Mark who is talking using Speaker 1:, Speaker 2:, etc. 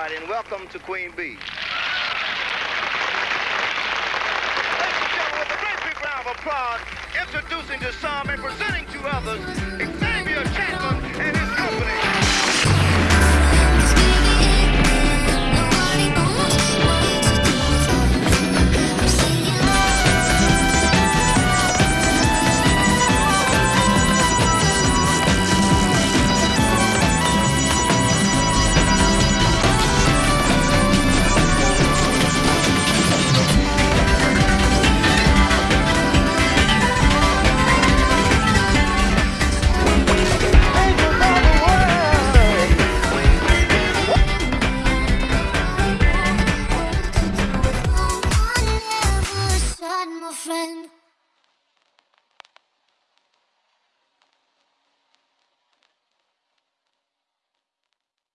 Speaker 1: everybody, and welcome to Queen Bee. Ladies and gentlemen, with a great big round of applause, introducing to some and presenting to others,